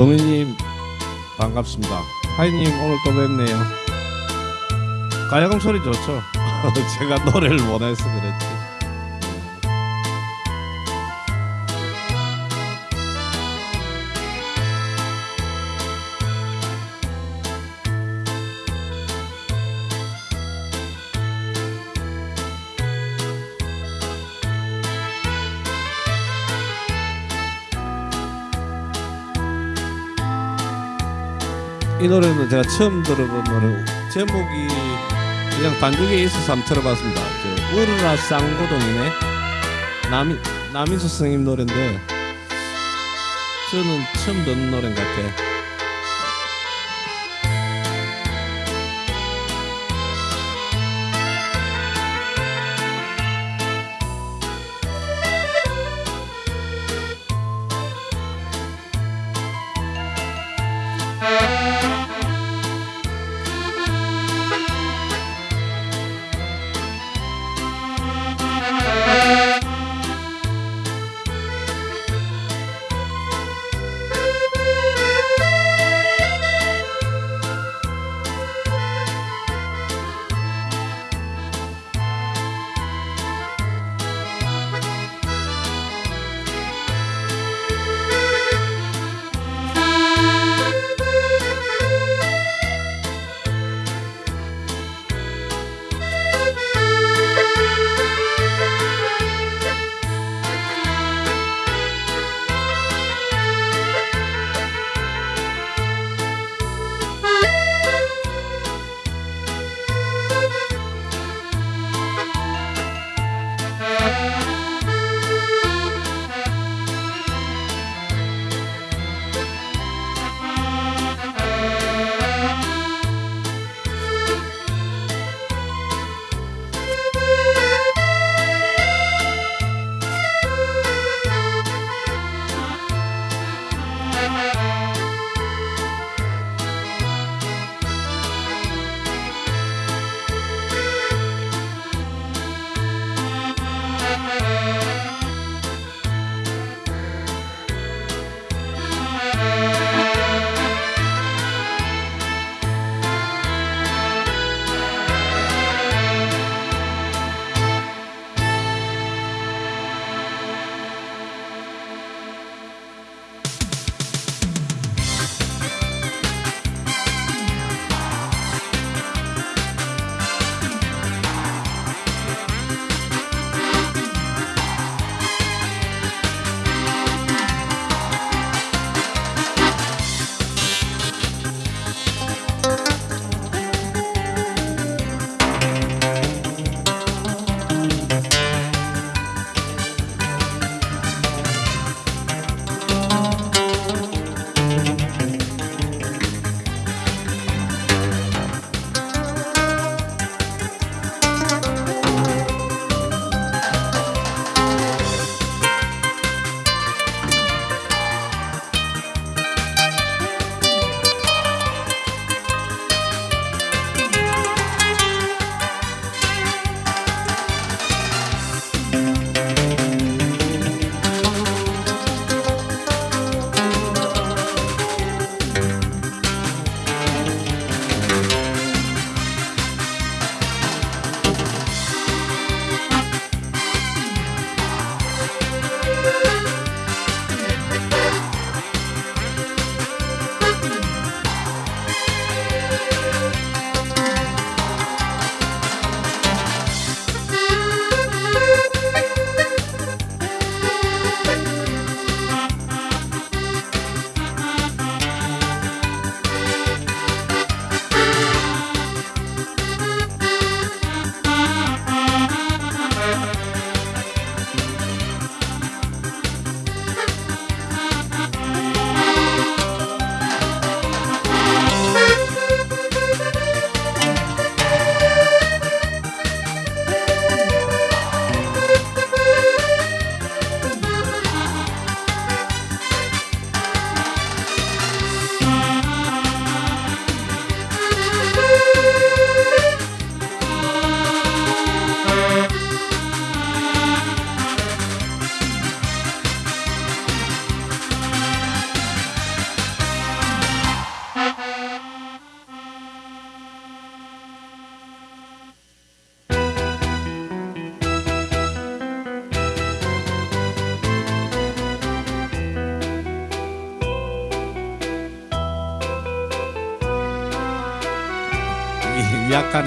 범인님 반갑습니다. 하이님 오늘 또 뵙네요. 가야금 소리 좋죠? 제가 노래를 원해서 그랬지. 노래는 제가 처음 들어본 노래 제목이 그냥 단중에 있어서 한번 들어봤습니다. 저 우르라 쌍고동이네 남 남인수 선생님 노래인데 저는 처음 듣는 노래 같아.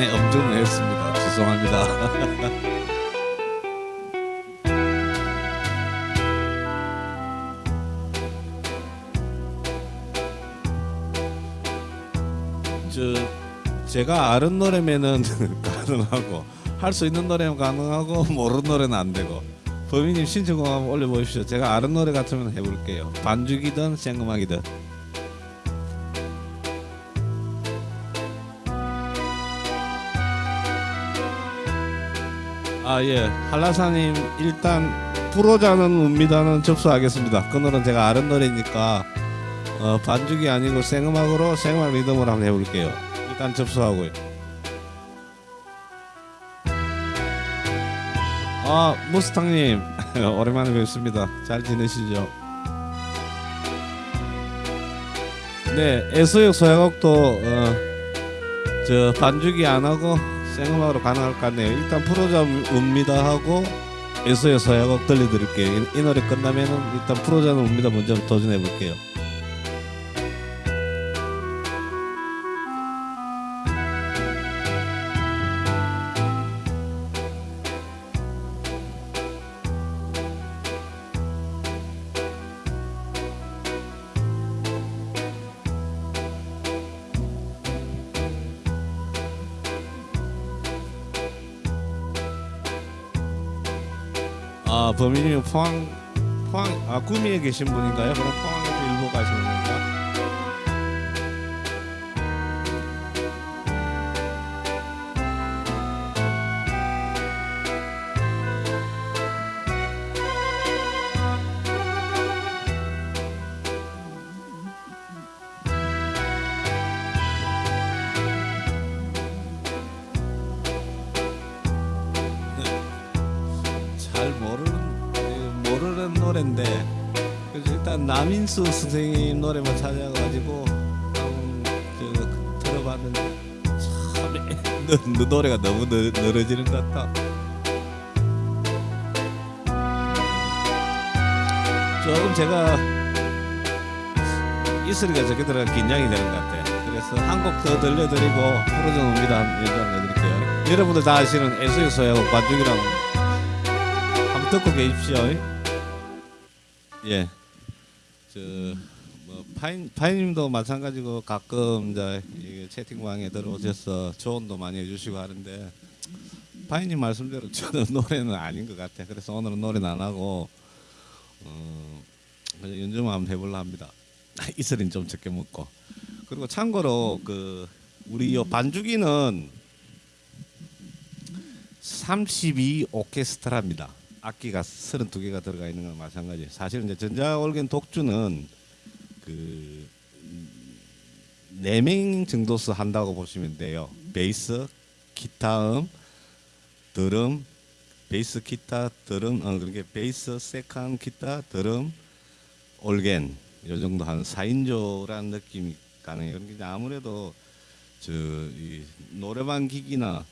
약간의 엄중을 했습니다. 죄송합니다. 저 제가 아는 노래면은 가능하고 할 수 있는 노래는 가능하고 모르는 노래는 안 되고 범인님 신청곡 한번 올려보십시오. 제가 아는 노래 같으면 해볼게요. 반죽이든 생음악이든. 아 예, 한라사님 일단 프로자는 웁니다는 접수하겠습니다. 그 노래는 제가 아는 노래니까 어, 반죽이 아니고 생음악으로 생음악 리듬으로 한번 해볼게요. 일단 접수하고요. 아 무스탕님 오랜만에 뵙습니다. 잘 지내시죠? 네, 애소역 소야곡도 어, 저 반죽이 안 하고 생음악으로 가능할 것 같네요. 일단 프로자 웁니다 하고 애소역 소야곡 들려드릴게요. 이, 이 노래 끝나면은 일단 프로자는 웁니다 먼저 도전해 볼게요. 포항 포항 아 구미에 계신 분인가요? 그럼 포항에서 일부 가시는 건가? 남인수 선생님 노래만 찾아가지고 한번 저 들어봤는데 참 너, 너 노래가 너무 느, 늘어지는 것 같다. 조금 제가 이 소리가 저게 들어가 긴장이 되는 것 같아요. 그래서 한 곡 더 들려드리고 프로전 옵니다 해드릴게요. 여러분들 다 아시는 애수의 소야고 관중이랑 한번 듣고 계십시오. 예. 저뭐 파인 파인님도 마찬가지고 가끔 이제 채팅방에 들어오셔서 조언도 많이 해주시고 하는데 파인님 말씀대로 저는 노래는 아닌 것 같아. 그래서 오늘은 노래는 안 하고 어 연주만 한번 해볼라 합니다. 이슬인 좀 적게 먹고 그리고 참고로 그 우리 요 반주기는 32 오케스트라입니다. 악기가 32개가 들어가 있는 건 마찬가지. 사실은 이제 전자올겐 독주는 그 4명 정도서 한다고 보시면 돼요. 베이스, 기타음, 드럼, 베이스, 기타, 드럼, 어, 그렇게 베이스, second, 기타, 드럼, 올겐 요 정도 한 4인조라는 느낌이 가능해요. 그러니까 아무래도 저이 노래방 기기나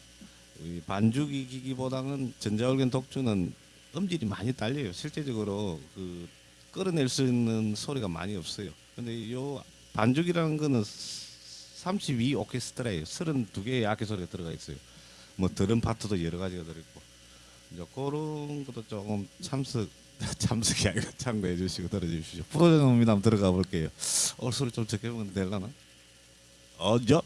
이 반주기 기기보다는 전자올겐 독주는 음질이 많이 딸려요. 실제적으로 그 끌어낼 수 있는 소리가 많이 없어요. 근데 요 반죽이라는 거는 32 오케스트라예요. 32개의 악기 소리가 들어가 있어요. 뭐 드럼 파트도 여러 가지가 들어있고 이제 그런 것도 조금 참석 참석이 아니라 참고해 주시고 들어주십시오. 프로그램입니다. 한번 들어가 볼게요. 어 소리 좀 적게 보면 되려나? 어저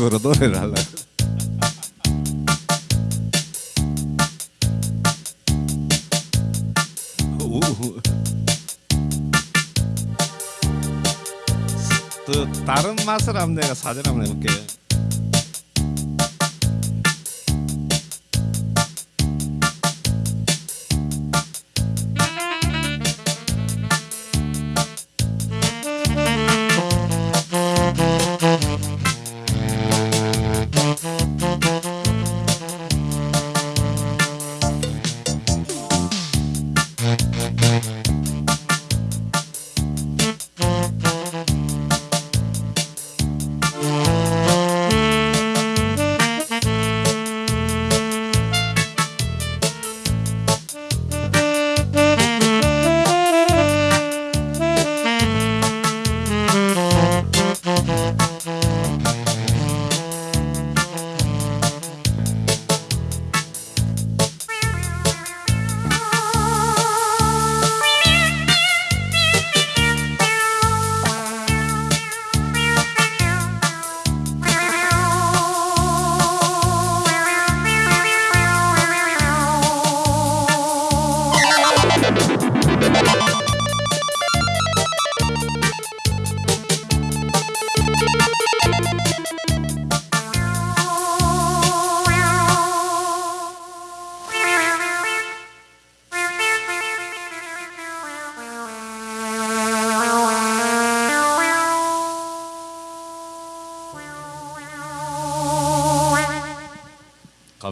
습관적으로 노래를 하려고. 다른 맛을 한번 내가 사진 한번 해볼게.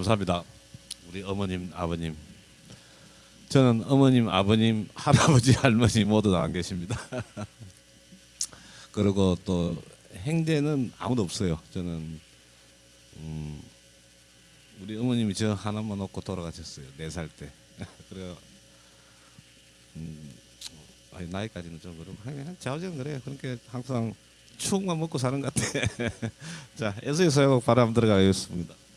감사합니다. 우리 어머님, 아버님. 저는 어머님, 아버님, 할아버지, 할머니 모두 다안 계십니다. 그리고 또 행대는 아무도 없어요. 저는 음, 우리 어머님이 저 하나만 놓고 돌아가셨어요. 네 살 때. 그래 음, 아니, 나이까지는 좀 그렇고 자우지간 그래요. 그러니까 항상 추억만 먹고 사는 것 같아. 자, 소야곡 바람 들어가겠습니다.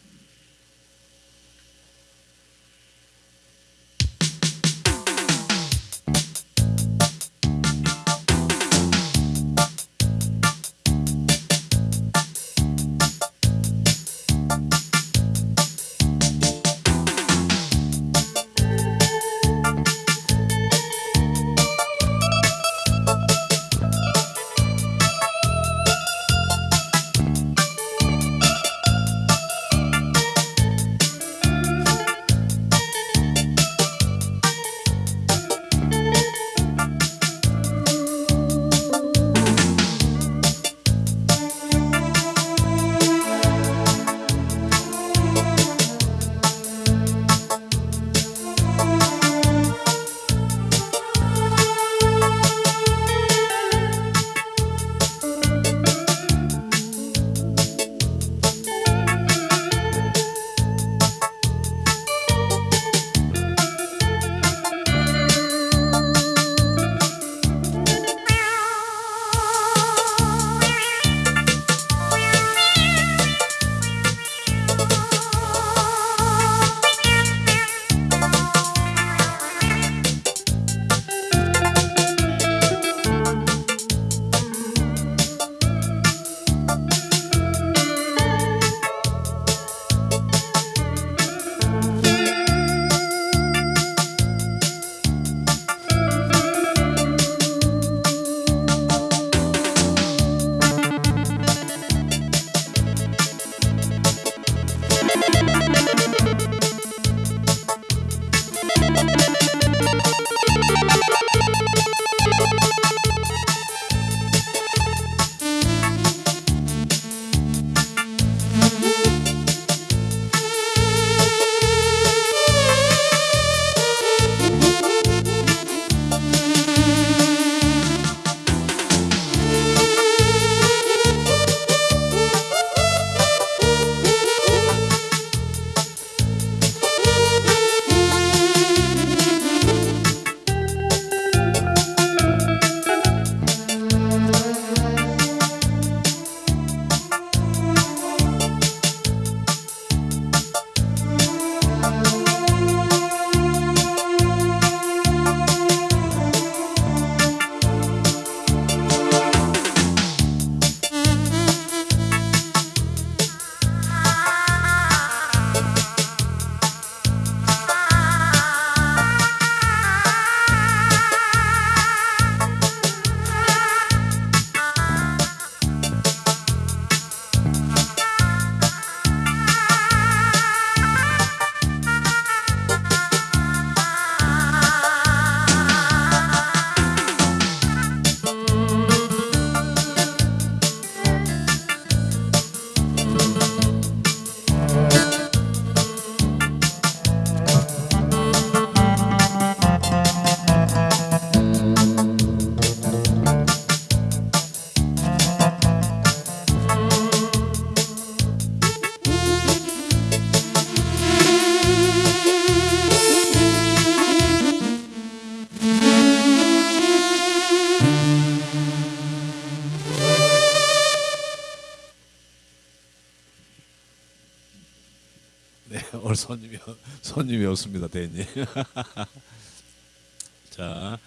손님이 없습니다, 대님. 자,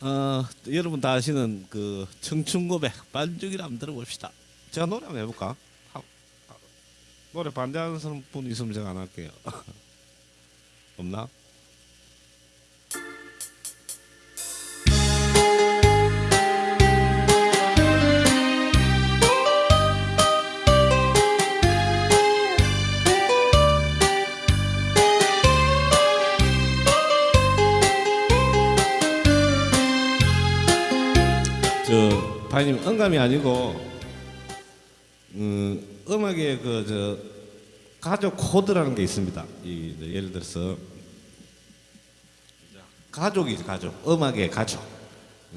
어, 여러분 다 아시는 그 청춘 고백 반죽이라 한번 들어봅시다. 제가 노래 한번 해볼까? 하- 하- 노래 반대하는 분 있으면 제가 안 할게요. 없나? 저 바님 음감이 아니고 음, 음악에 그저 가족 코드라는 게 있습니다. 이 예를 들어서 가족이 가족, 음악의 가족.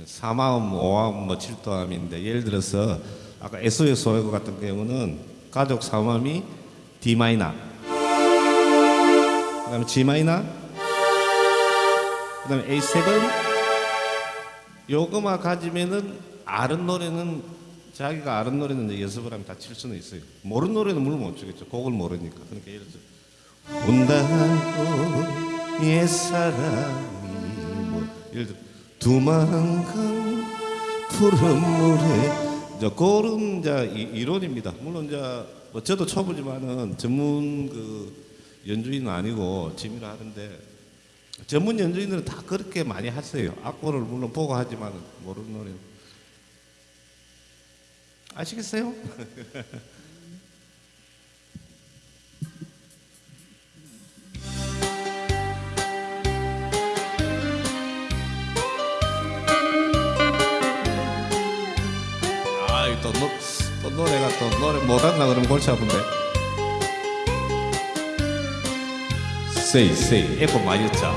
사마음, 오함, 뭐 칠도함인데 예를 들어서 아까 SOS 오에고 같은 경우는 가족 사마음이 D 마이너, 그 다음에 G 마이너, 그 다음에 A7 요거만 가지면은 아는 노래는 자기가 아는 노래는 이제 연습을 하면 다 칠 수는 있어요. 모르는 노래는 물론 못 추겠죠. 곡을 모르니까. 그러니까 예를 들어 온다고 옛사람이 뭐 예를 들어 두만강 푸른 물에 이제 그런 이제 이- 이론입니다. 물론 이제 뭐 저도 초보지만은 전문 그 연주인은 아니고 취미로 하는데 전문 연주인들은 다 그렇게 많이 하세요. 악보를 물론 보고 하지만 모르는 노래. 아시겠어요? 아이 또, 노, 또 노래가 또 노래 못한다 그러면 골치 아픈데. 세이 세이 에코 많이 였자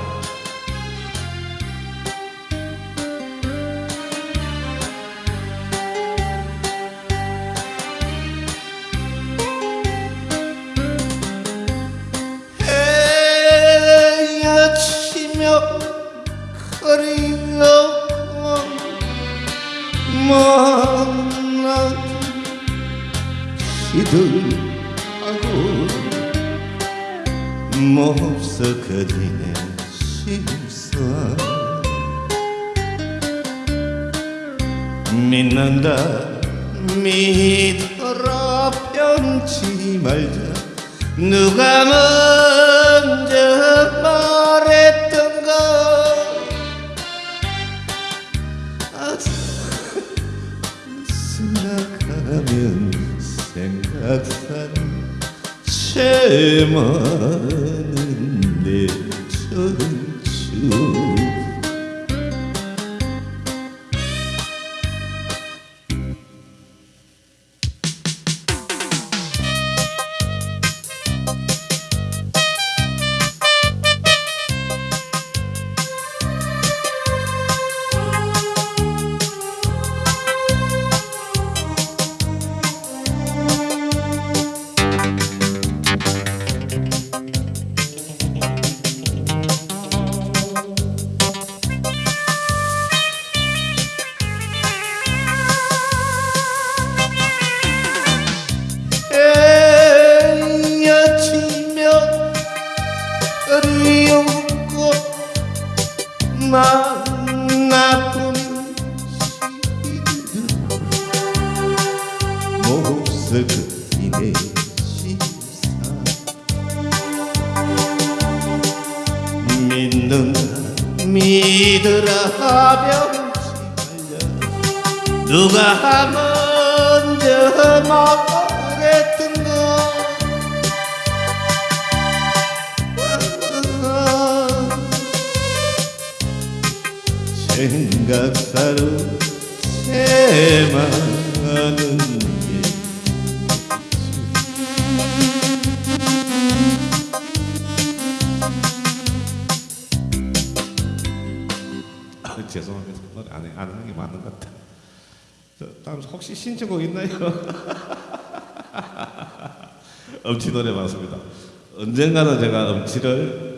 언젠가는 제가 엄치를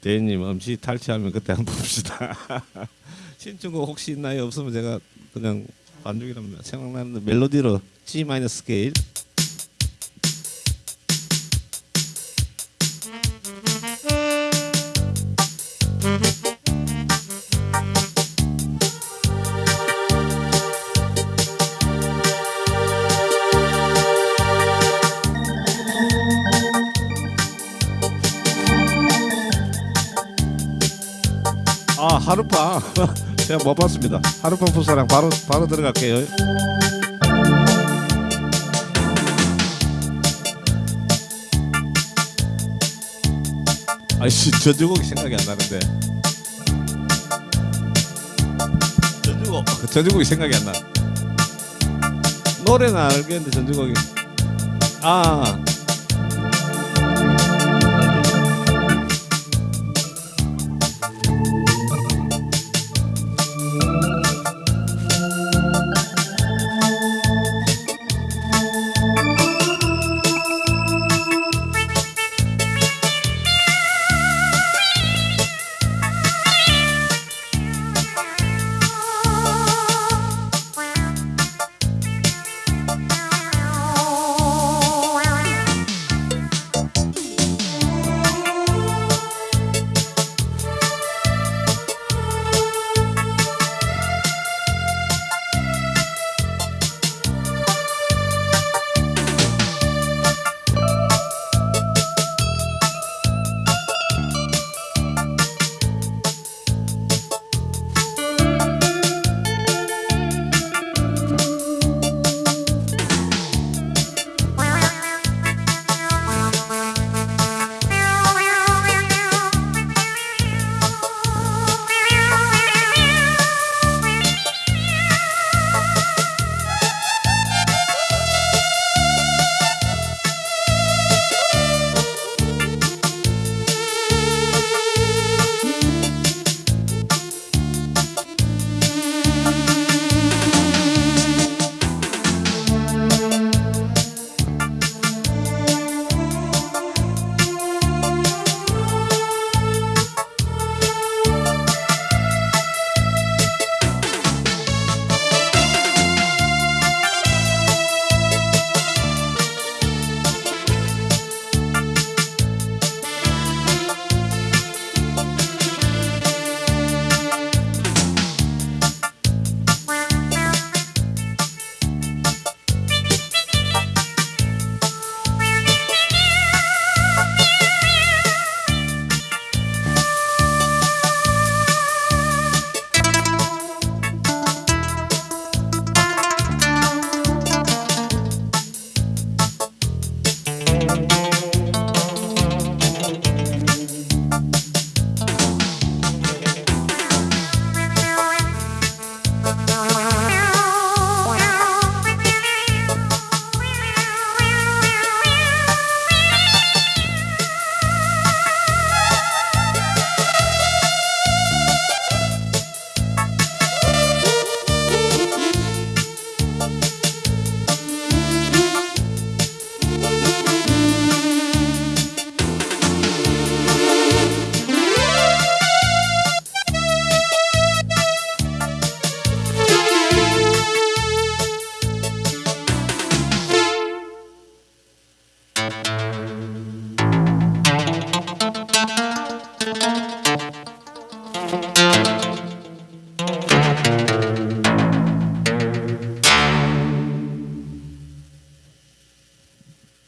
대님 엄치 탈취하면 그때 한번 봅시다. 신청곡 혹시 있나요? 없으면 제가 그냥 반죽이라면 생각나는 멜로디로 G 마이너 제가 못 봤습니다. 하룻밤 풋사랑 바로 바로 들어갈게요. 아이씨 전주곡이 생각이 안 나는데. 전주곡. 전주곡이 생각이 안 나. 노래는 알겠는데 전주곡이. 아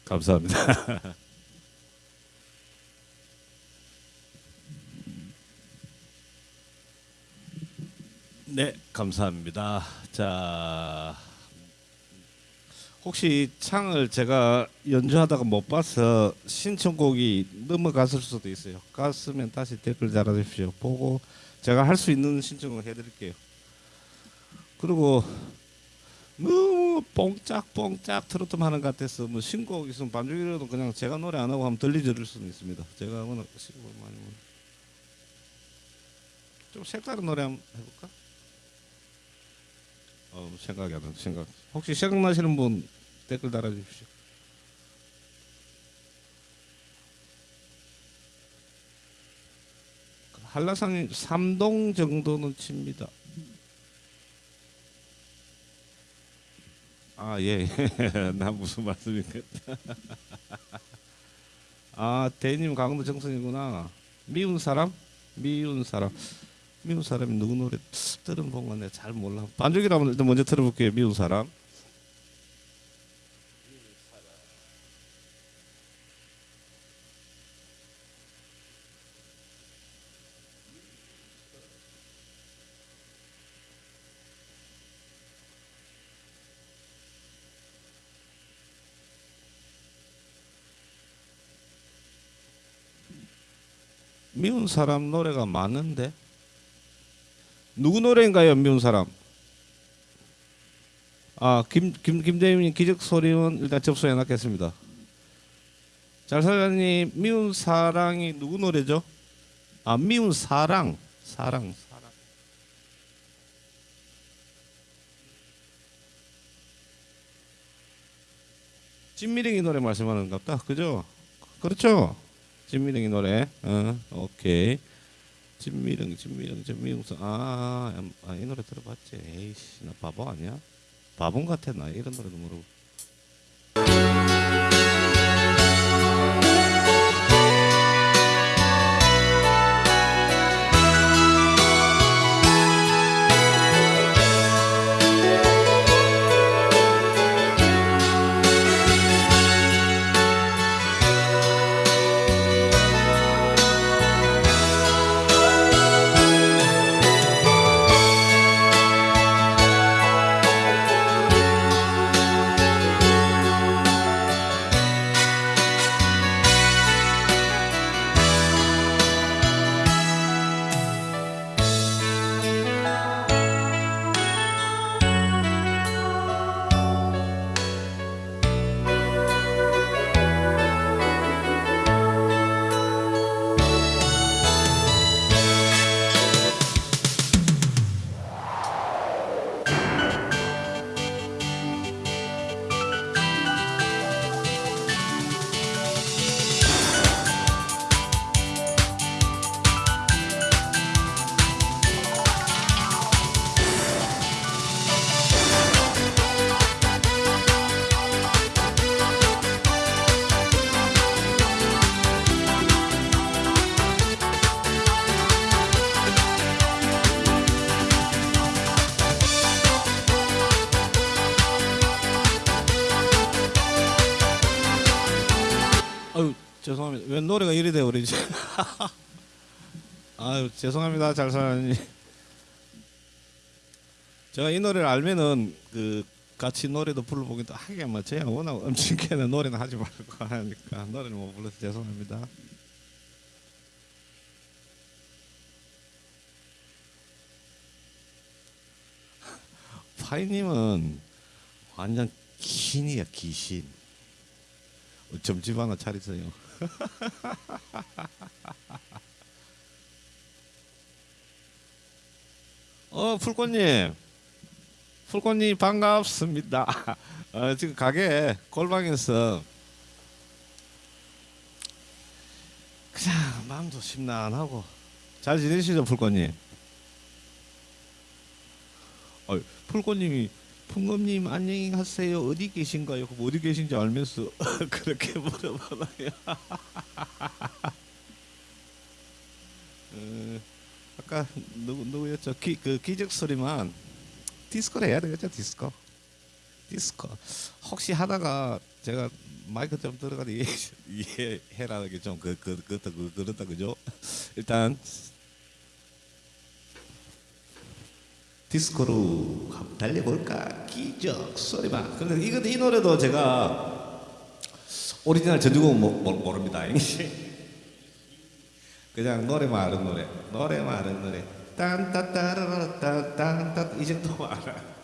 감사합니다. 네, 감사합니다. 자, 혹시 창을 제가 연주하다가 못 봐서 신청곡이 넘어갔을 수도 있어요. 갔으면 다시 댓글 달아주십시오. 보고 제가 할 수 있는 신청을 해드릴게요. 그리고 너무 뽕짝뽕짝 트로트만 하는 것 같아서 뭐 신곡 있으면 반죽이라도 그냥 제가 노래 안 하고 한번 들려드릴 수는 있습니다. 제가 워낙 신곡 많이 좀 색다른 노래 한번 해볼까? 어 생각이 안 나. 생각. 혹시 생각나시는 분 댓글 달아주십시오. 한라산이 3동 정도는 칩니다. 아 예. 나 무슨 말씀인가? 아 대님 강도 정선이구나. 미운 사람? 미운 사람. 미운 사람이 누구 노래 들은 내가 잘 몰라. 반죽이라면 일단 먼저 들어볼게요. 미운 사람. 미운 사람 노래가 많은데 누구 노래인가요? 미운 사람. 아, 김, 김, 김대임님 기적 소리는 일단 접수해 놨겠습니다. 잘 사장님 미운 사랑이 누구 노래죠? 아, 미운 사랑. 사랑. 진미령이 노래 말씀하는 것 같다. 그죠? 그렇죠? 진미령이 노래. 어, 오케이. 진미령, 진미령, 진미령서. 아, 음, 아, 이 노래 들어봤지. 에이씨, 나 바보 아니야? 바본 같아 나 이런 노래도 모르고. 왜 노래가 이리 돼 버리지? 아유 죄송합니다, 잘사님. 제가 이 노래를 알면은 그 같이 노래도 불러보기도 뭐 제가 워낙 엄청나게 노래는 하지 말고 하니까 노래를 못 불러서 죄송합니다. 파이님은 완전 귀신이야 귀신. 점집 하나 차리세요. 어 풀꽃님, 풀꽃님 반갑습니다. 어, 지금 가게 골방에서 그냥 마음도 심란하고 잘 지내시죠 풀꽃님? 어, 풀꽃님이 풍금님 안녕히 가세요. 어디 계신가요? 그럼 어디 계신지 알면서 그렇게 물어봐요. 어, 아까 누구 누구였죠? 기, 그 기적 소리만 디스코를 해야 되겠죠? 디스코. 디스코. 혹시 하다가 제가 마이크 좀 들어가도 이해, 이해해라는 게 좀 그 그, 그렇다 그, 그렇다 그죠? 일단 디스코로 달려볼까? 기적 소리만. 근데 이거 이 노래도 제가 오리지널 전주곡 모, 모, 모릅니다. 그냥 노래만 아는 노래. 노래만 아는 노래. 딴따따라라따 딴따 이 정도 알아.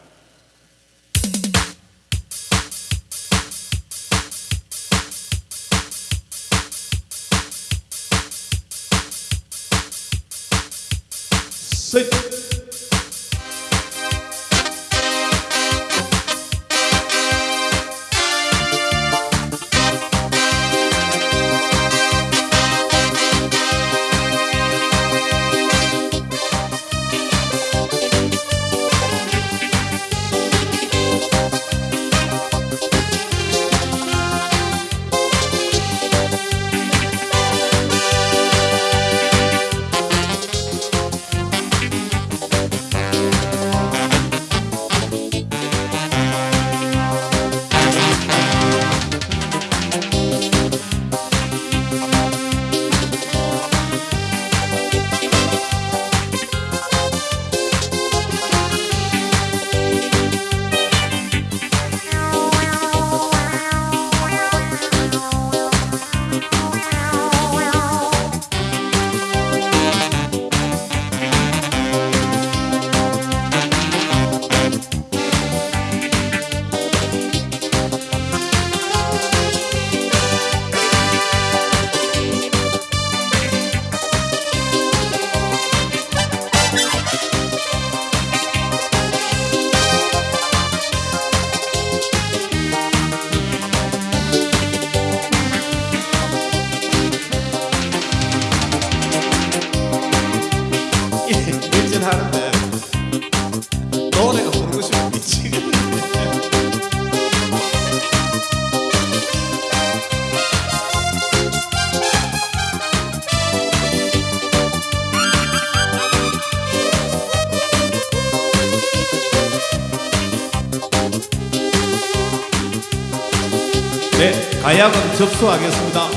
접수하겠습니다.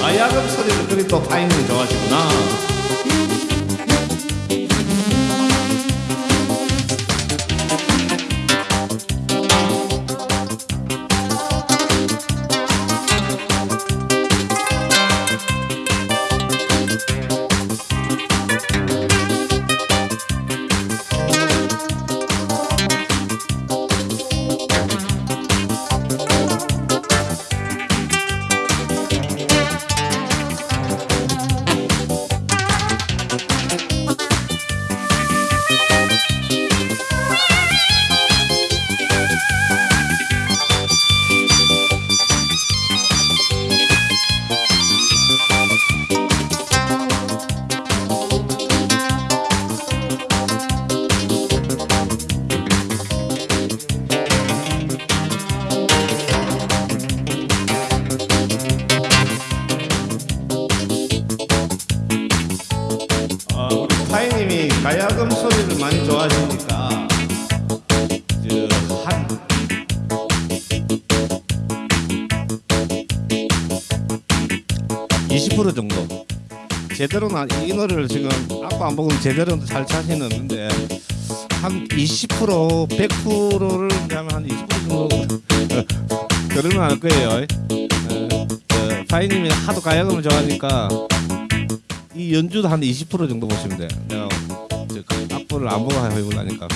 가야금 소리를 그리 또 타이밍 좋아하시구나. 제대로 나이 노래를 지금 아빠 안 보고 제대로 잘 자신 없는데 한 20% 100%를 하면 한 20% 정도 그러면 할 거예요. 어, 어, 파이님이 하도 가야금을 좋아하니까 이 연주도 한 20% 정도 보시면 돼요. 내가 저 악보를 안 보고 해보려니까.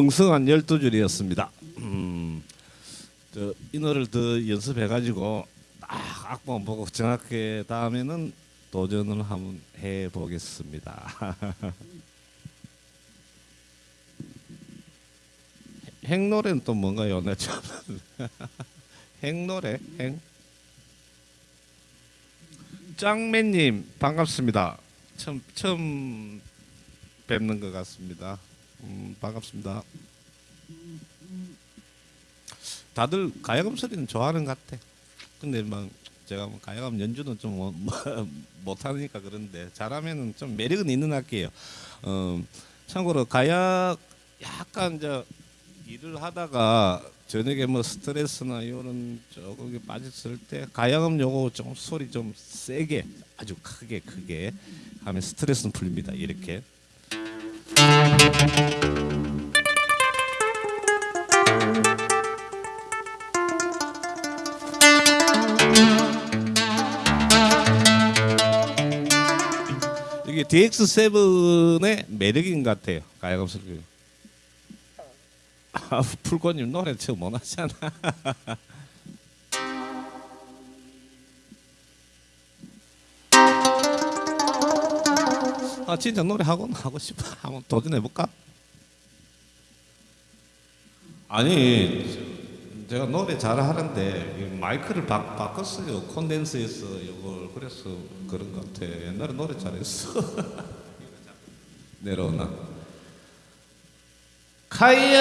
엉성한 12줄이었습니다. 음, 저, 이 노래를 더 연습해가지고 딱 악보만 보고 정확하게 다음에는 도전을 한번 해보겠습니다. 행노래는 또 뭔가요? 내 참. 행노래? 행? 짱맨님 반갑습니다. 처음 처음 뵙는 것 같습니다. 음, 반갑습니다. 다들 가야금 소리는 좋아하는 것 같아. 근데 막 제가 뭐 가야금 연주는 좀 뭐, 못하니까 그런데 잘하면은 좀 매력은 있는 악기예요. 어, 참고로 가야 약간 저 일을 하다가 저녁에 뭐 스트레스나 이런 조금 빠졌을 때 가야금 요거 좀 소리 좀 세게 아주 크게 크게 하면 스트레스는 풀립니다. 이렇게 이게 DX7의 매력인 것 같아요. 가야금 소리. 아, 풀꽃님 노래 처음 못 하잖아. 아 진짜 노래 하고 하고 싶어. 한번 도전해 볼까? 아니 제가 노래 잘 하는데 이 마이크를 바, 바꿨어요. 콘덴서에서 이걸 그래서 그런 것 같아. 옛날에 노래 잘했어. 내려오나? 가연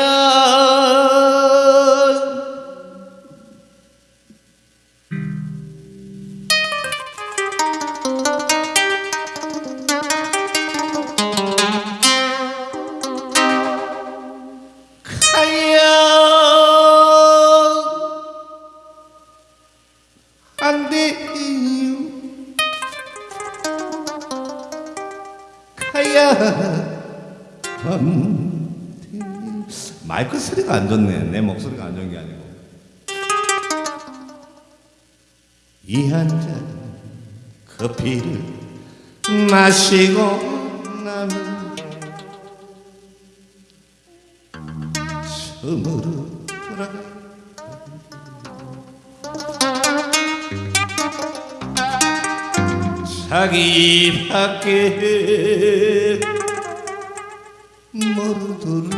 마시고 나면 처음으로 돌아가 자기 밖에 모르도록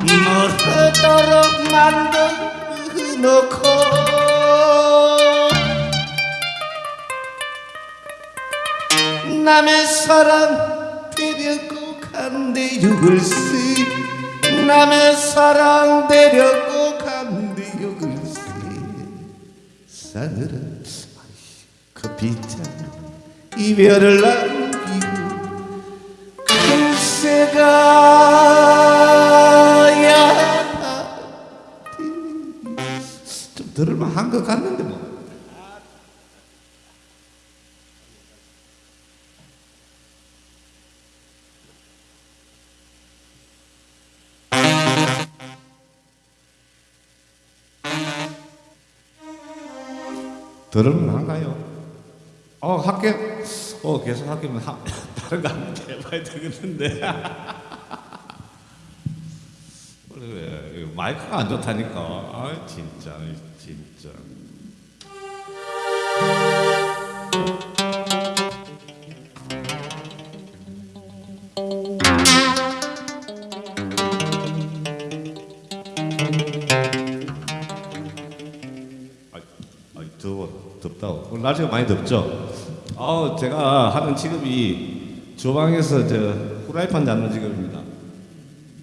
모르도록 만들어 놓고 남의 사랑 데려고 간대요 글쎄 남의 사랑 데려고 간대요 글쎄 싸늘한 커피잔 이별을 남기고 글쎄가 야. 좀 들을만 한 것 같는데 들을만 한가요? 어 할게 어 계속 할게면 하, 다른 거 한번 해봐야 되겠는데. 마이크가 안 좋다니까. 아 진짜 진짜 날씨가 많이 덥죠? 어 제가 하는 직업이 주방에서 저 후라이팬 잡는 직업입니다.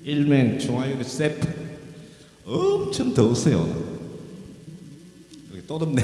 일명 중화요리 셰프 엄청 더웠어요. 여기 또 덥네.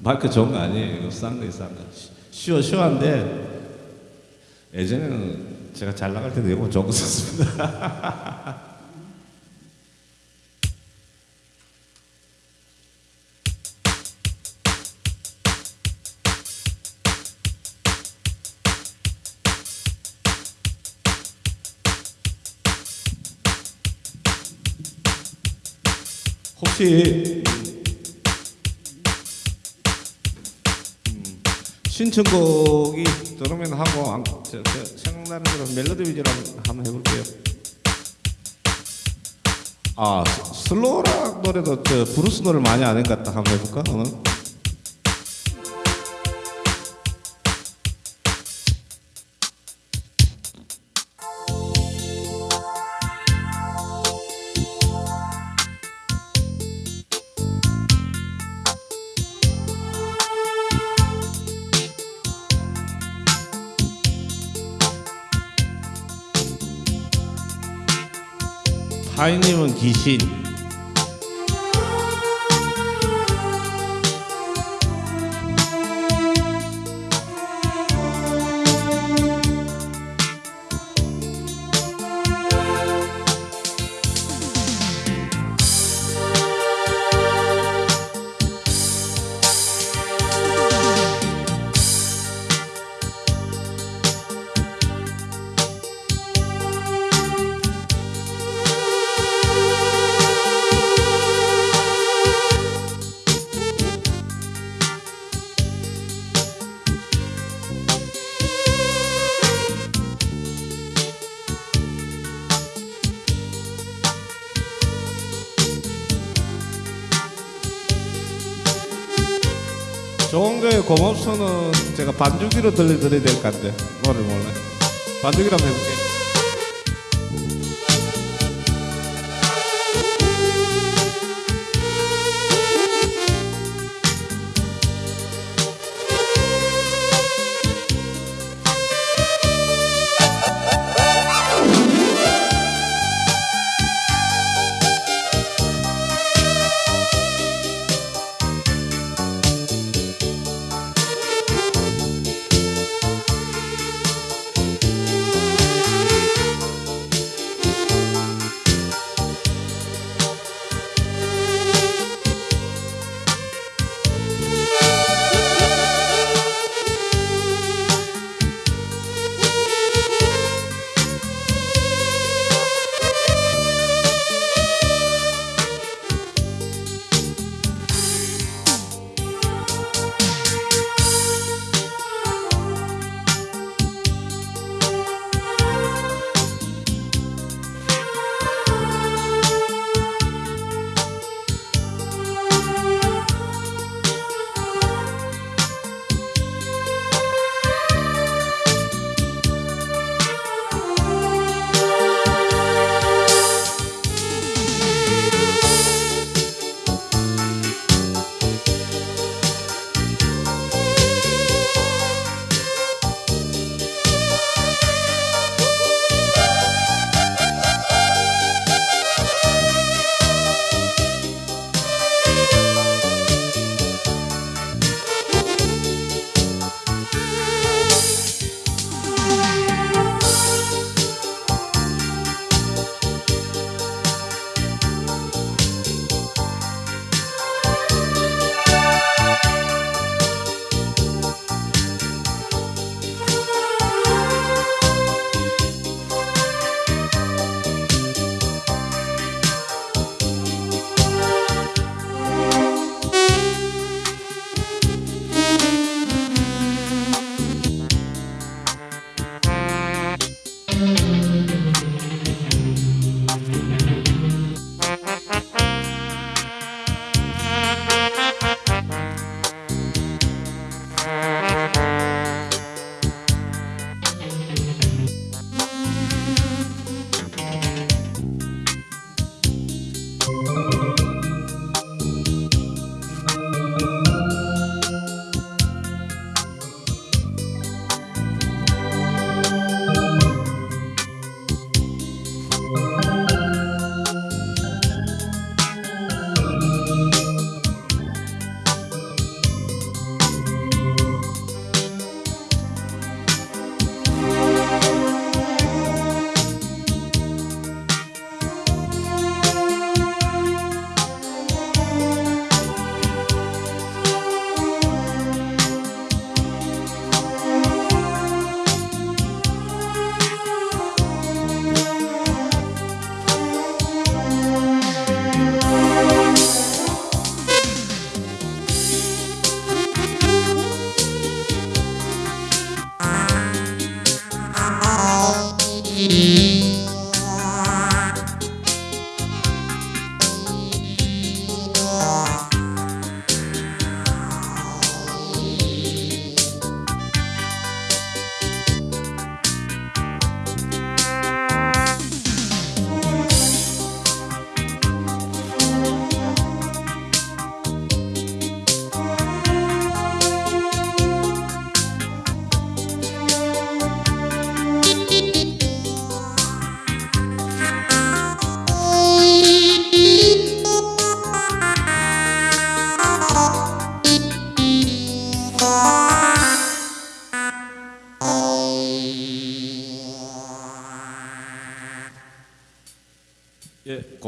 마이크 좋은 거 아니에요. 이거 싼 거예요, 싼 거. 쉬워, 쉬워한데 예전에는 제가 잘 나갈 때도 이거 좋은 거 썼습니다. 혹시 신청곡이 들으면 하고 안- 저, 저, 생각나는 대로 멜로디 위주로 한번- 해볼게요. 아 스- slow rock 노래도 저 블루스 노래 많이 아는 것 같다 한번 해볼까 오늘? 파이님은 귀신. 5천원 제가 반주기로 들려드려야 될 것 같은데 노래 몰라. 반주기로 한번 해볼게요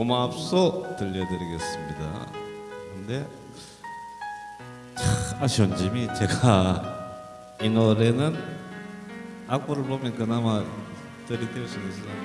고맙소 들려드리겠습니다. 근데 참 아쉬운 점이 제가 이 노래는 악보를 보면 그나마 들이댈 수 있었는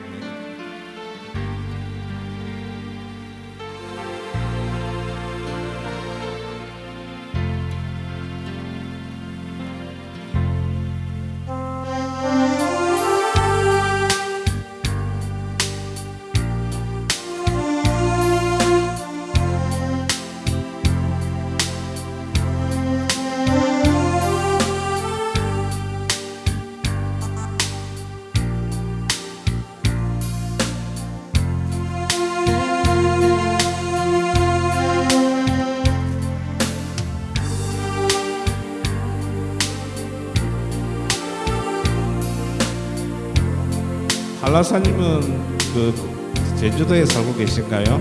한라사님은 그 제주도에 살고 계실까요?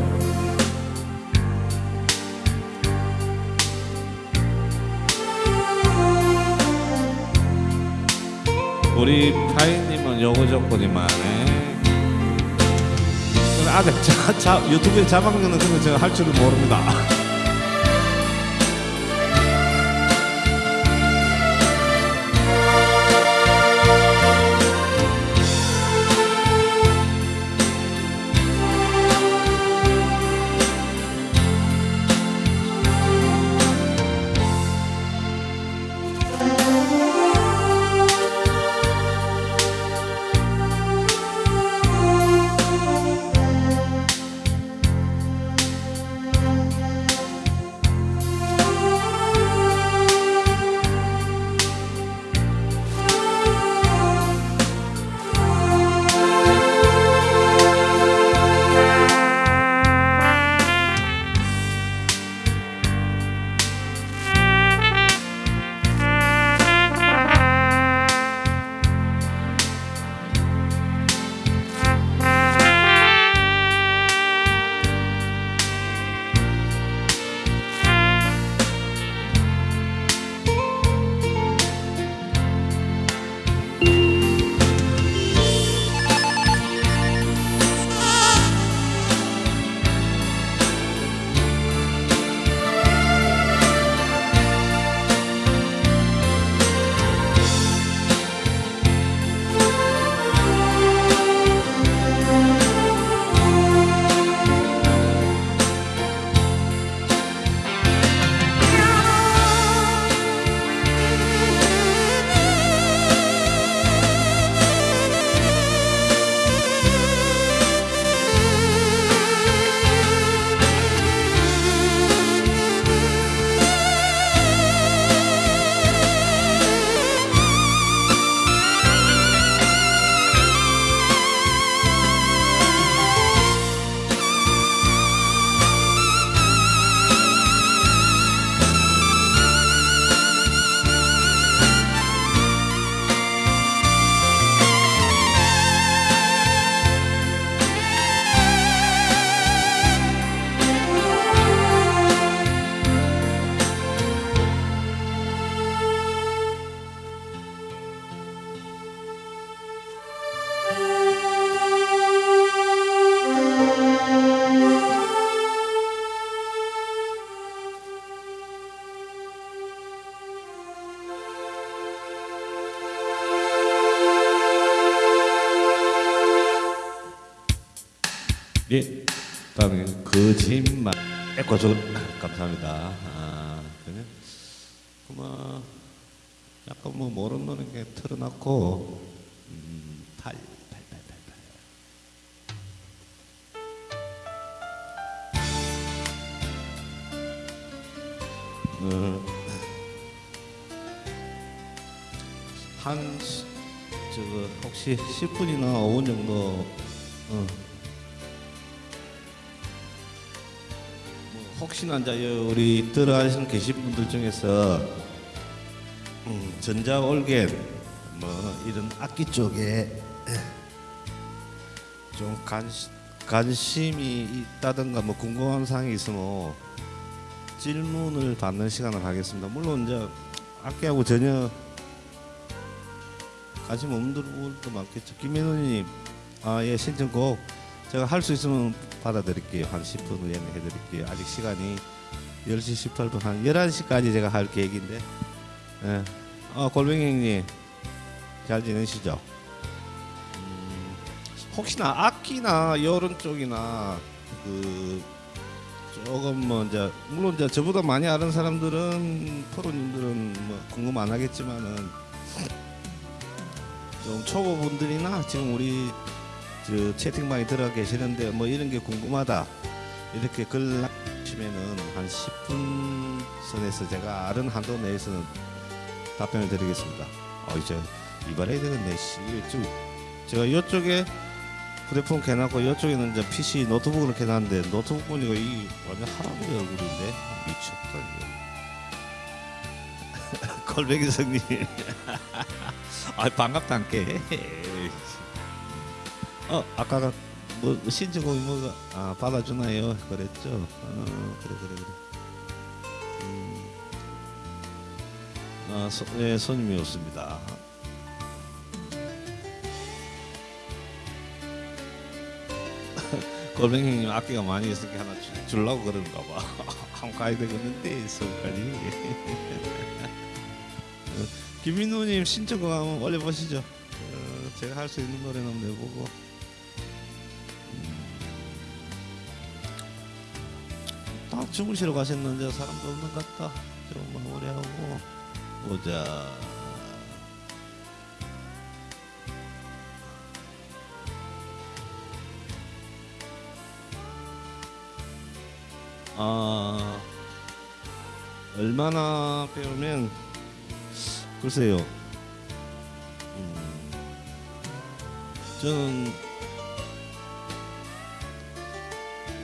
우리 파이님은 요거 조건이 많네. 아직 자, 자, 유튜브에 자막 넣는 그거 제가 할 줄은 모릅니다. 어, 한 시- 저거 혹시 10분이나 5분 정도 어. 뭐 혹시나 이제 우리 들어가신 계신 분들 중에서 음, 전자 올겐 뭐 이런 악기 쪽에 좀 관시, 관심이 있다든가 뭐 궁금한 사항이 있으면 질문을 받는 시간을 하겠습니다. 물론 이제 악기하고 전혀 관심 없는 분들도 많겠죠. 김민호님, 아예 신청곡 제가 할 수 있으면 받아드릴게요. 한 10분 후에 해드릴게요. 아직 시간이 10시 18분 한 11시까지 제가 할 계획인데. 예. 어, 골뱅이 형님 잘 지내시죠? 음, 혹시나 악기나 여론 쪽이나 그 조금 뭐 이제 물론 이제 저보다 많이 아는 사람들은 프로님들은 뭐 궁금 안 하겠지만은 좀 초보분들이나 지금 우리 저 채팅방에 들어가 계시는데 뭐 이런 게 궁금하다 이렇게 글 남기시면은 한 10분 선에서 제가 아는 한도 내에서는 답변을 드리겠습니다. 어 이제 이발해야 되겠네. 씨, 좀 제가 이쪽에 휴대폰 켜놨고 이쪽에는 이제 PC 노트북을 켜놨는데 노트북 보니까 이 완전 할아버지 얼굴인데 미쳤다 이거. 걸베기 성님. 아 반갑단께. 어 아까가 뭐 신청곡이 뭐가 아 받아주나요? 그랬죠. 어 그래 그래 그래. 음. 아 소, 네, 손님이 없습니다. 골뱅이님 악기가 많이 있으니까 하나 주- 주려고 그러는가 봐. 한번 가야 되겠는데 서울까지. 어, 김민우님 신청곡 한번 올려보시죠. 어, 제가 할 수 있는 노래는 한번 내보고. 음. 다 주무시러 가셨는데 사람도 없는 것 같다. 좀 마무리하고 보자. 아 얼마나 배우면 글쎄요. 음, 저는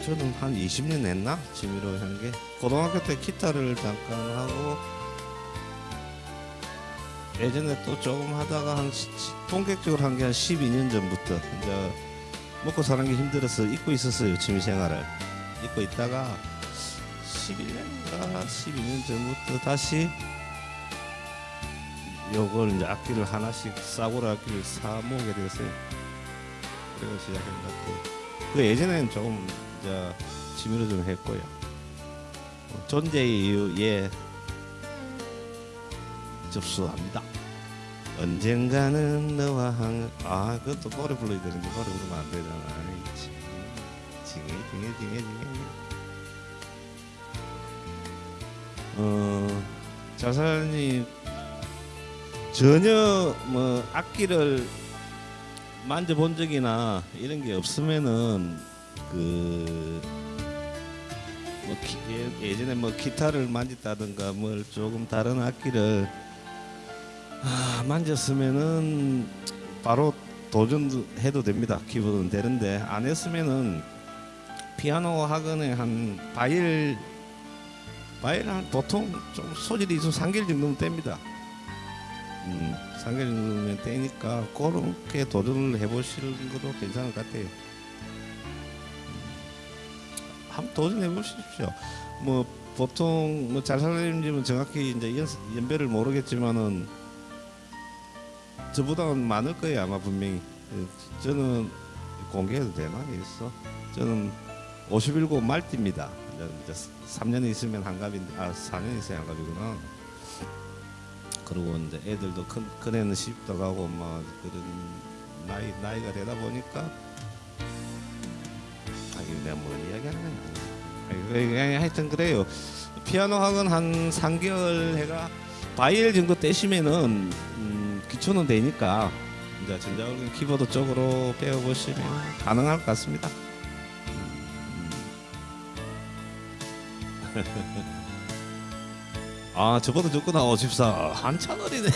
저는 한 20년 했나? 취미로 한 게. 고등학교 때 기타를 잠깐 하고 예전에 또 조금 하다가 한 본격적으로 한 게 한 12년 전부터 이제 먹고 사는 게 힘들어서 잊고 있었어요 취미 생활을 잊고 있다가 11년인가 12년 전부터 다시 요걸 이제 악기를 하나씩 싸구려 악기를 사 모으게 됐어요. 그래서 시작한 것 같아요. 그 예전에는 조금 이제 취미로 좀 했고요. 어, 존재의 이유에 접수합니다. 언젠가는 너와 한... 아 그것도 노래 불러야 되는데 노래 부르면 안 되잖아. 징해 징해 징해 징해. 어 자살님 전혀 뭐 악기를 만져본 적이나 이런 게 없으면은 그뭐 예, 예전에 뭐 기타를 만졌다든가 뭘 조금 다른 악기를 아, 만졌으면은 바로 도전해도 됩니다. 키보드는 되는데 안 했으면은 피아노 학원에 한 바일 한 보통 좀 소질이 있으면 3개월 정도면 됩니다. 음, 3개월 정도면 되니까 그렇게 도전을 해보시는 것도 괜찮을 것 같아요. 음, 한번 도전해 보십시오. 뭐 보통 뭐 잘살님 집은 정확히 이제 연, 연배를 모르겠지만은 저보다는 많을 거예요 아마 분명히. 예, 저는 공개해도 되나 있어? 저는 51고 말띠입니다. 이제 3년 있으면 환갑인데 아 4년 있어야 환갑이구나. 그리고 이제 애들도 큰, 큰 애는 시집도 가고 막 그런 나이 나이가 되다 보니까 아 이거 내가 뭘 이야기하는 거야? 아니, 하여튼 그래요. 피아노 학원 한 3개월 해가 바이엘 정도 떼시면은 음, 기초는 되니까 이제 전자올린 키보드 쪽으로 배워보시면 가능할 것 같습니다. 아 저보다 좋구나 54 한참 어리네.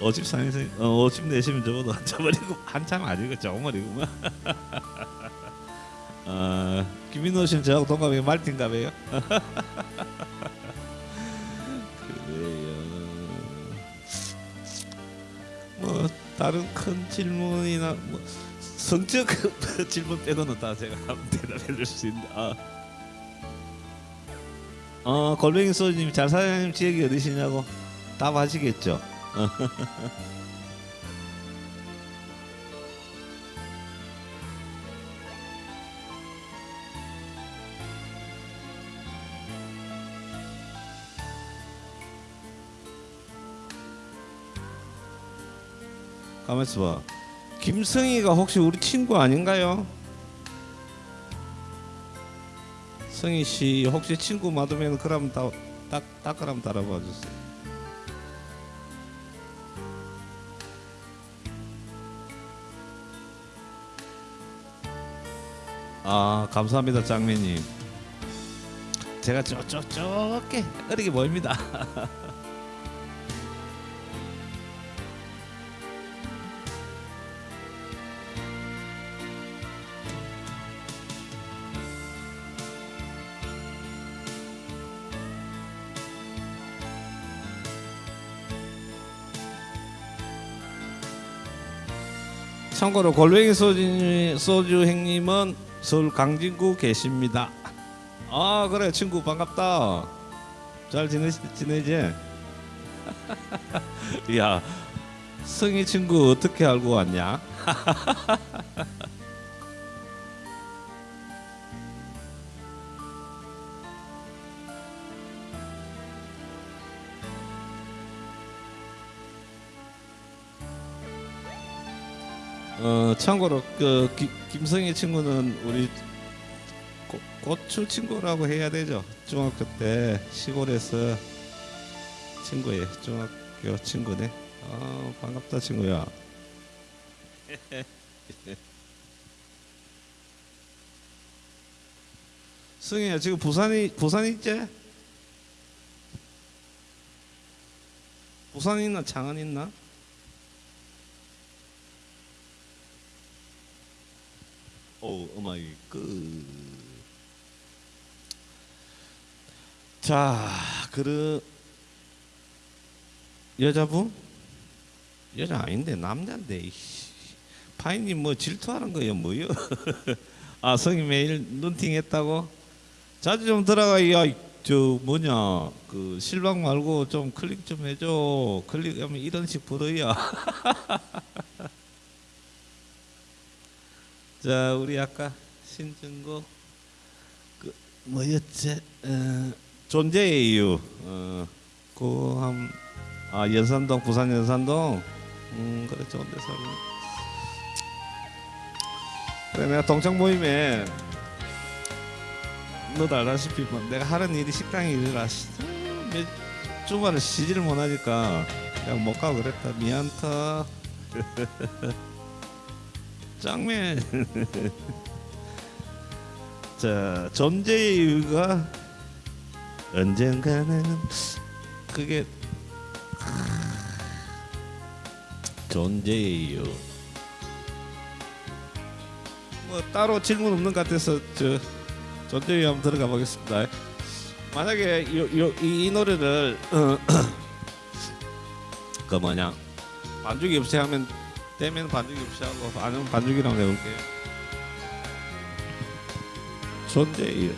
54에서 어, 54시면 저보다 한참 어리고 한참 아니고 조금 어리구만. 아 김민호 씨는 저하고 동갑이에요? 말틴갑이에요? 그래요. 뭐 다른 큰 질문이나 뭐 성적 질문 빼고는 다 제가 대답해줄 수 있는데 아. 어 골뱅이 소주님 잘 사장님 지역이 어디시냐고 답하시겠죠 가만있어 봐 김성희가 혹시 우리 친구 아닌가요? 성희 씨 혹시 친구 맞으면 그럼 딱 딱 그럼 따라봐 주세요. 아 감사합니다 짱매님. 제가 쪼쪼쪼게 어리게 보입니다. 참고로 골뱅이 소주, 소주 행님은 서울 강진구 계십니다. 아 그래 친구 반갑다. 잘 지내 지내지? 야 성희 친구 어떻게 알고 왔냐? 어 참고로 그 기, 김성희 친구는 우리 고, 고추 친구라고 해야 되죠. 중학교 때 시골에서 친구예 중학교 친구네. 아 반갑다 친구야. 승희야 지금 부산이 부산 있지? 부산 있나 장안 있나? 오, 오마이 그. 자, 그 여자분? 여자 아닌데 남자인데. 파이님 뭐 질투하는 거예요, 뭐요? 아, 성이 매일 눈팅했다고? 자주 좀 들어가, 야, 저 뭐냐, 그 실방 말고 좀 클릭 좀 해줘. 클릭하면 이런 식 벌어야. 자 우리 아까 신증고 그 뭐였지? 어, 존재의 이유. 어, 그함아 연산동 부산 연산동? 음 그래 좋은 데 살고 그래 내가 동창 모임에 너도 알다시피 뭐 내가 하는 일이 식당 일이라 시- 몇 주말에 쉬지를 못하니까 그냥 못 가고 그랬다. 미안타 짱맨. 자, 존재의 이유가 언젠가는 그게 존재의 이유. 뭐 따로 질문 없는 것 같아서 저 존재의 이유 한번 들어가 보겠습니다. 만약에 요, 요, 이, 이 노래를 어, 그 뭐냐 반죽이 없이 하면 떼면 반죽이 없이하고 안으면 반죽이랑 내볼게요. 존재 1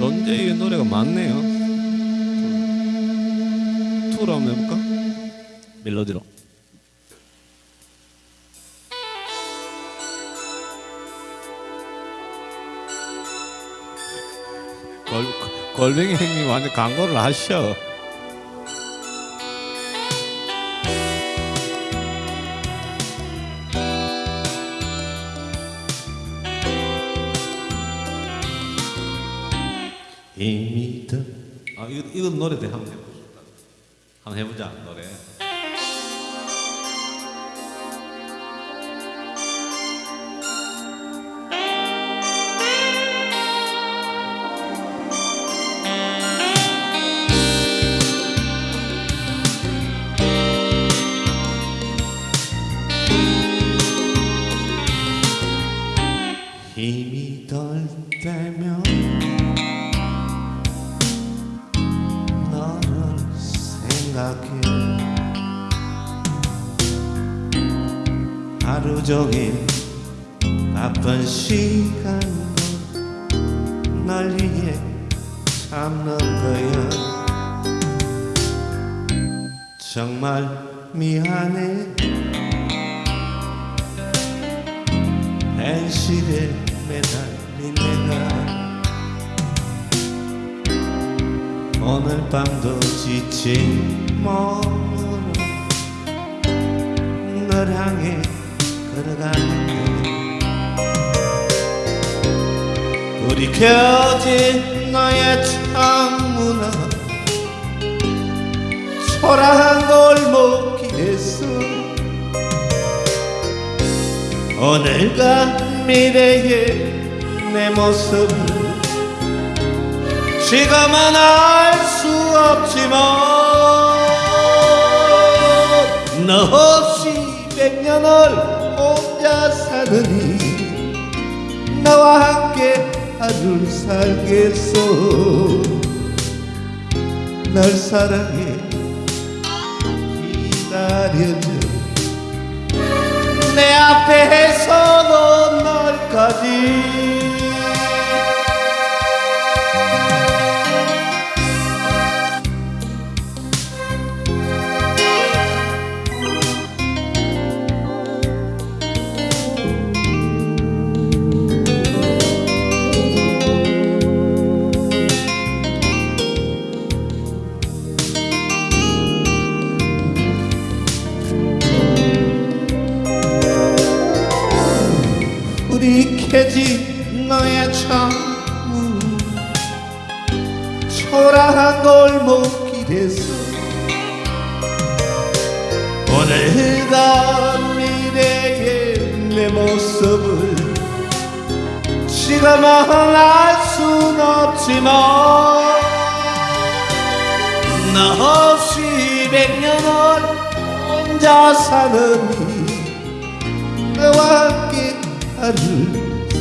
존재의 노래가 많네요. 투로 한번 해볼까? 멜로디로. 골, 골뱅이 형님 완전 광고를 하셔. 노래 대 한번 해보자. 한번 해보자 노래.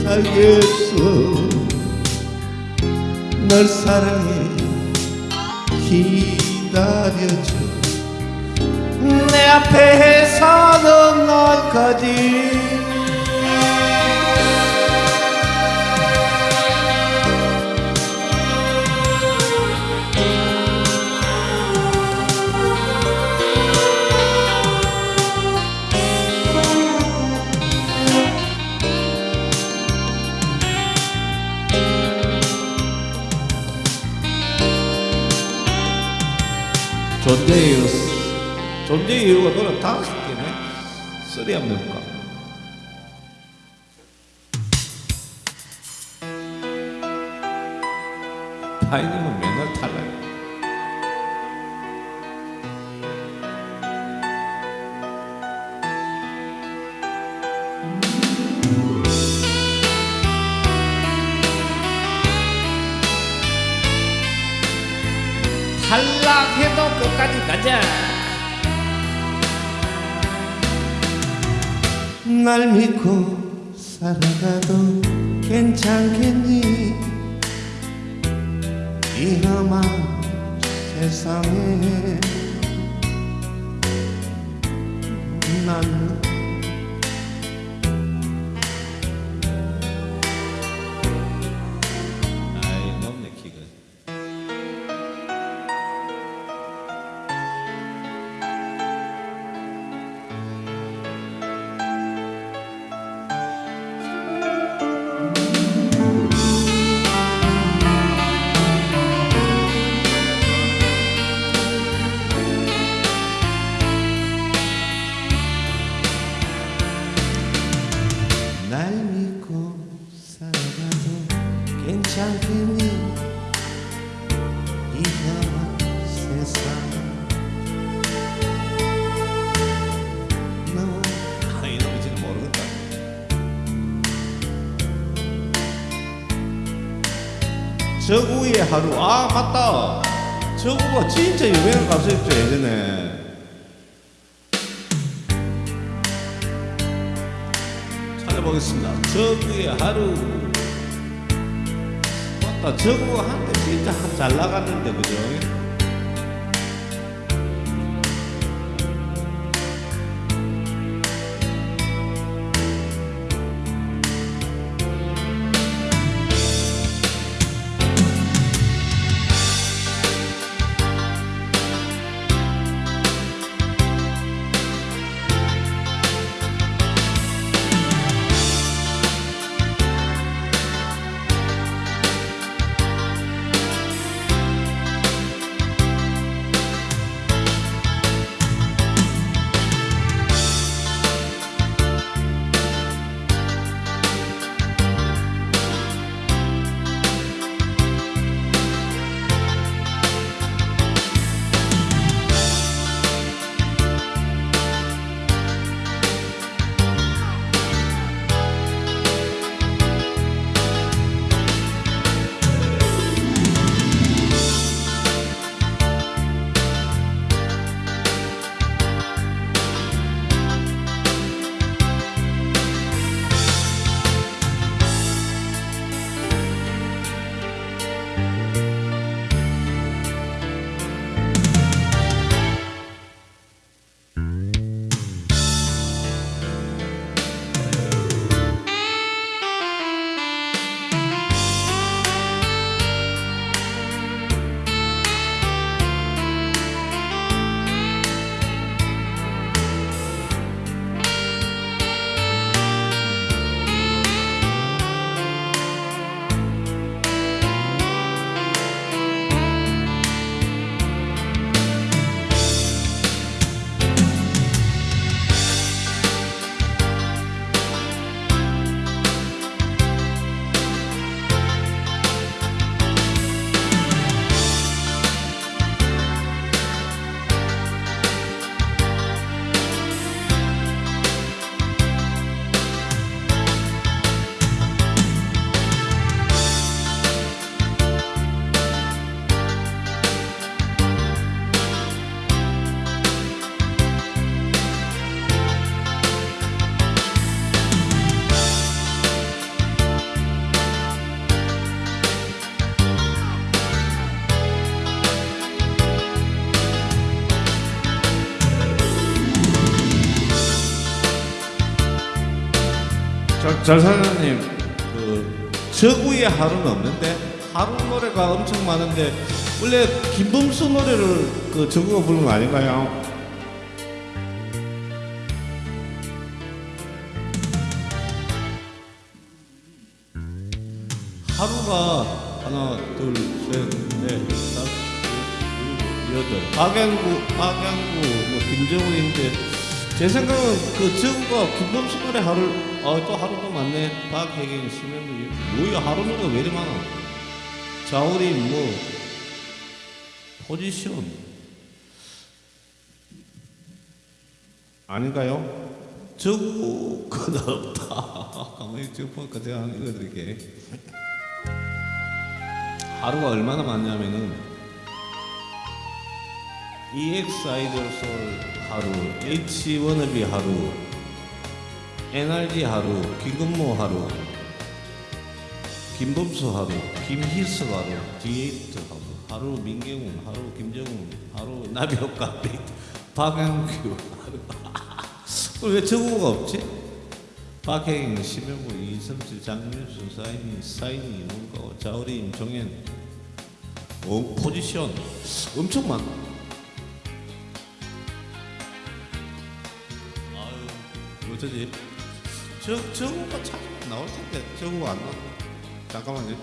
살겠어 널 사랑해. 기다려줘. 내 앞에 서는 널까지 존재의 이유 존재의 이유가 노래 다섯 개네. 쓰리 한번 해볼까? 파이님은 날 믿고 살아가도 괜찮겠니? 이 험한 세상에 잘, 잘 사장님 그 저구의 하루는 없는데 하루 노래가 엄청 많은데 원래 김범수 노래를 그 저구가 부른 거 아닌가요? 하루가 하나 둘셋넷 여덟 박양구 박양구 뭐 김정우인데 제 생각은 그 저구가 김범수 노래 하루 아또 하루 또 많네. 박혜경 심현무 뭐야 하루 노래가 왜 이리 많아? 자우림 뭐 포지션. 아닌가요? 저구가 없다. 가만히 쭉 보니까 제가 읽어드릴게. 하루가 얼마나 많냐면은 EX 아이돌 솔 하루, H 워너비 하루, NRG 하루, 김근모 하루, 김범수 하루, 김희수 하루, 디에이트 하루, 하루 민경훈, 하루 김정훈, 하루 나비효과 박양규 하루. 왜 저거가 없지? 박혜경, 심영구, 이성철, 장윤수, 사인이, 사인이, 뭔가 자우림, 정현, 어, 포지션 엄청 많아. 어쩌지? 저 저거가 참 나올 텐데 저거가 안 나와. 잠깐만요.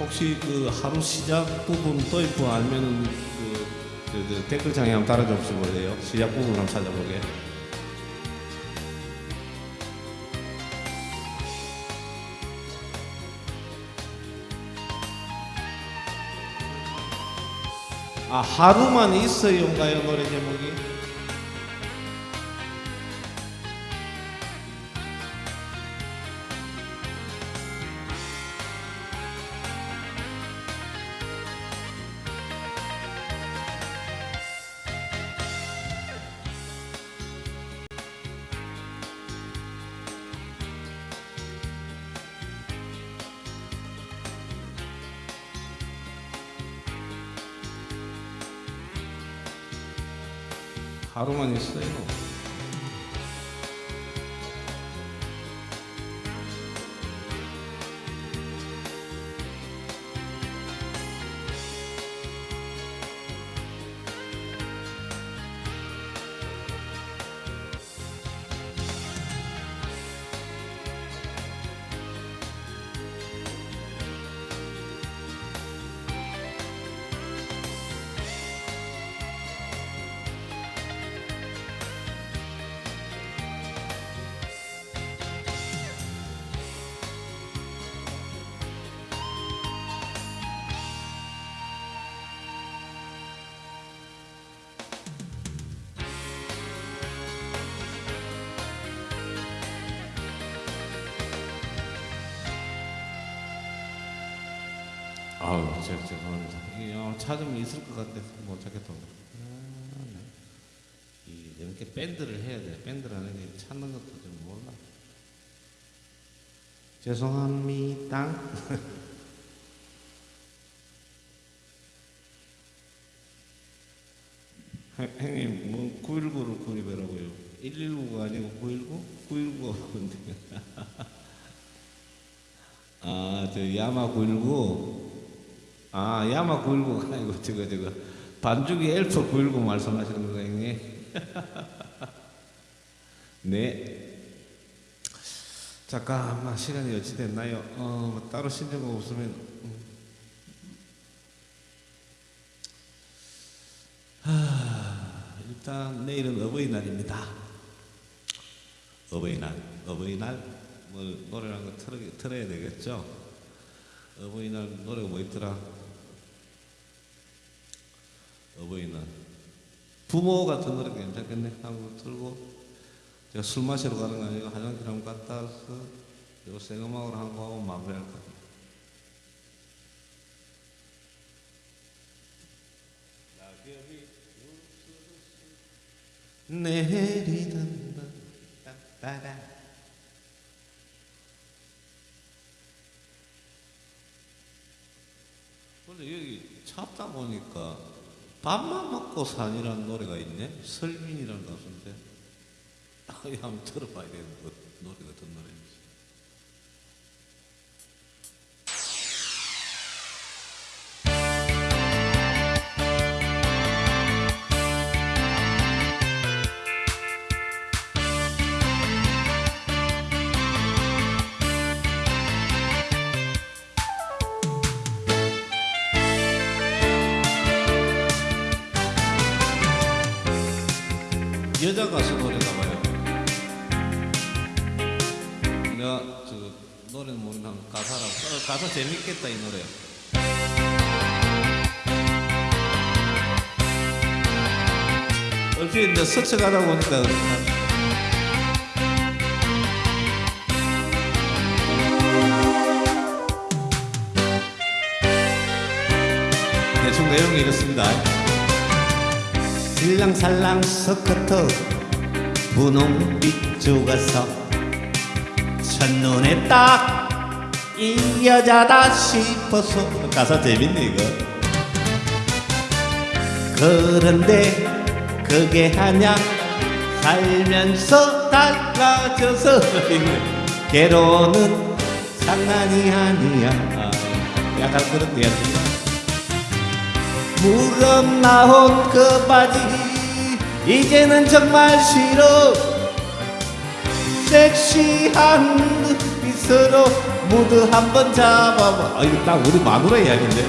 혹시 그 하루 시작 부분 도입부 알면은 그, 그, 그 댓글창에 한번 달아줘 보세요. 시작 부분 한번 찾아보게. 아 하루만 있어요인가요 노래 제목이? 죄송합니다. 형- 형님 뭐 919를 구입하라고요. 119가 아니고 919? 919가 뭔데? 아, 저 야마 919. 아, 야마 919가 아니고 저거 저거 반죽이 엘프 919 말씀하시는 거예요, 형님? 네. 잠깐만 시간이 어찌 됐나요? 어, 뭐 따로 신청 없으면 음. 하, 일단 내일은 어버이날입니다. 어버이날, 어버이날 뭐 노래란 거 틀어, 틀어야 되겠죠. 어버이날 노래가 뭐 있더라? 어버이날 부모 같은 노래 괜찮겠네. 한번 틀고 제가 술 마시러 가는 거 아니고 화장실 한번 갔다 와서 이거 생음악으로 한거 하고 마무리할 거예요. 내리던 따따라. 근데 여기 찾다 보니까 밥만 먹고 산이라는 노래가 있네? 설민이라는 가수인데 아, 이거 한 가사 재밌겠다 이 노래. 얼핏 이제 스쳐가다 보니까 대충 내용이 이렇습니다. 살랑살랑 서커터 분홍빛 쪼가서 첫눈에 딱 이 여자다 싶어서 가사 재밌네 이거. 그런데 그게 하냐 살면서 달라져서. 괴로는 장난이 아니야. 아, 약간 그런 이야기입니다 무릎 나온 그 바지 이제는 정말 싫어. 섹시한 눈빛으로 모두 한번 잡아봐. 아 이거 딱 우리 마누라 이야기인데.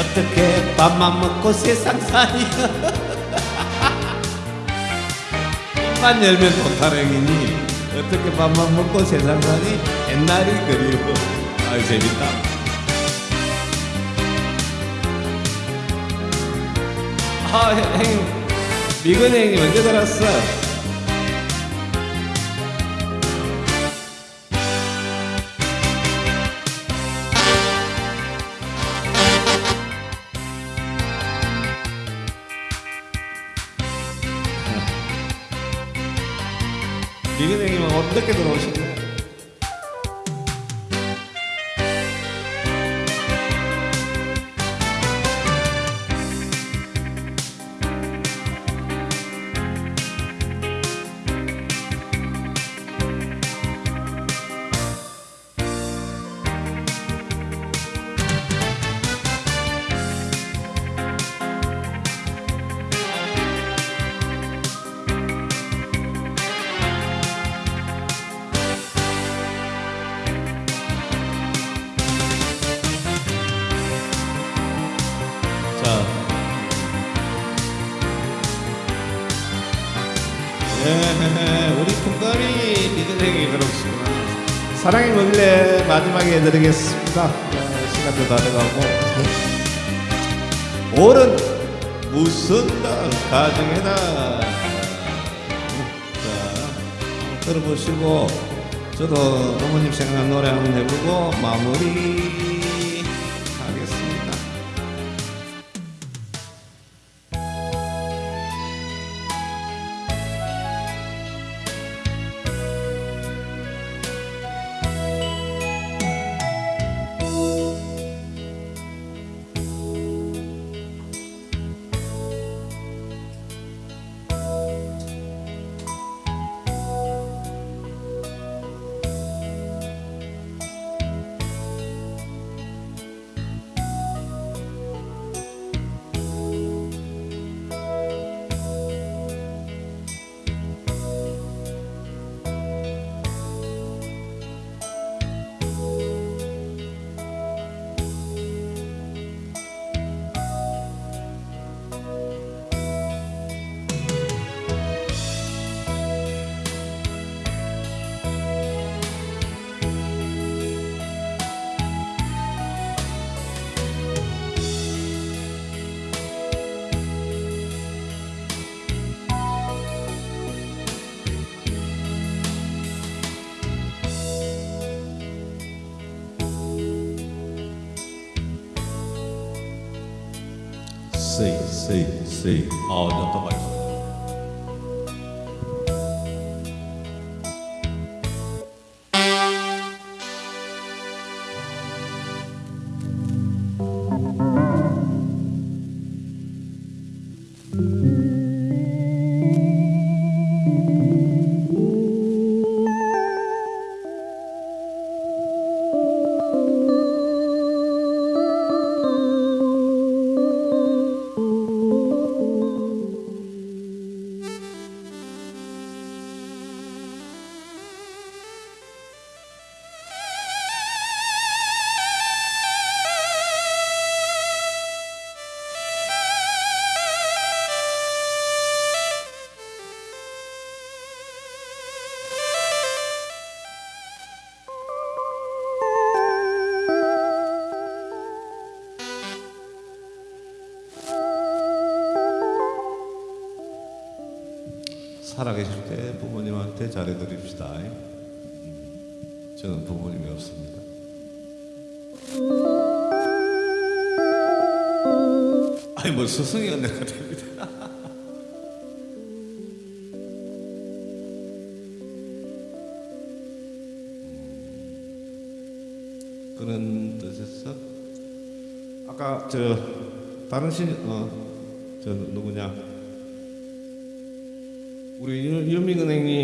어떻게 밥만 먹고 세상 사니? 입만 열면 도타령이니 어떻게 밥만 먹고 세상 사니? 옛날이 그리워. 아유 재밌다. 아 형- 형님. 미근 형님 언제 들었어? 어떻게 들어오셨나 마지막에 해드리겠습니다. 예, 시간도 다 돼가고. 올은 무슨 날 가정에다. 자, 들어보시고 저도 어머님 생각난 노래 한번 해보고 마무리 세이 세 잘해드립시다. 음, 저는 부모님이 없습니다. 아니 뭐 스승이 언제가 됩니다. 음, 그런 뜻에서 아까 저 다른 신어저 누구냐 우리 유- 유민은행님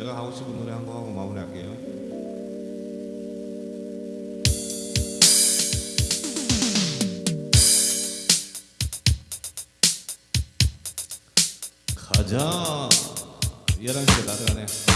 제가 하고 싶은 노래 한 곡 하고 마무리할게요. 가자 11시가 다 돼가네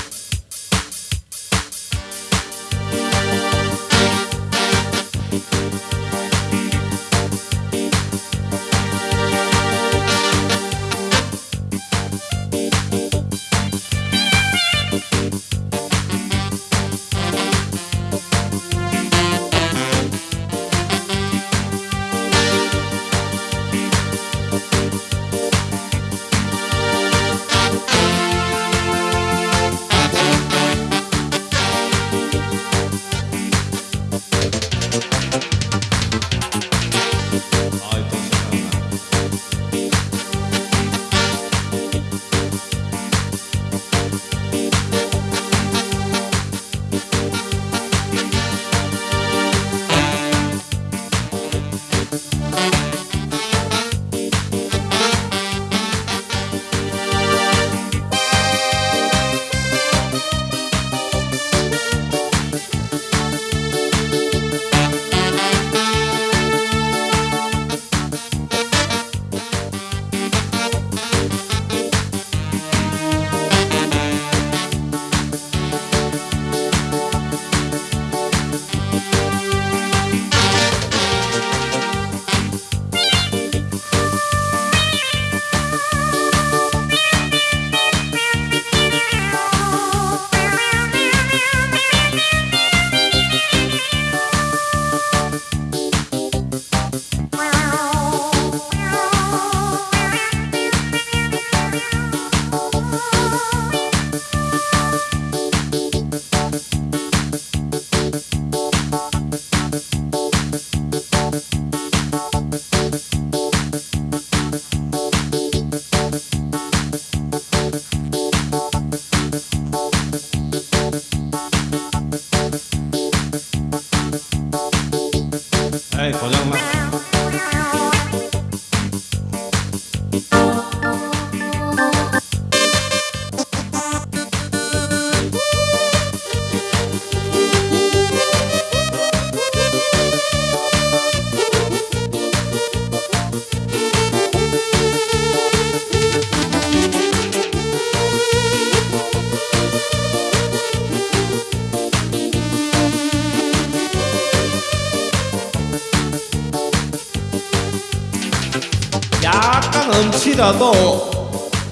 かも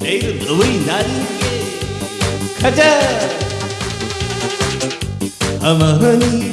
うレールの上になりカチャー。浜に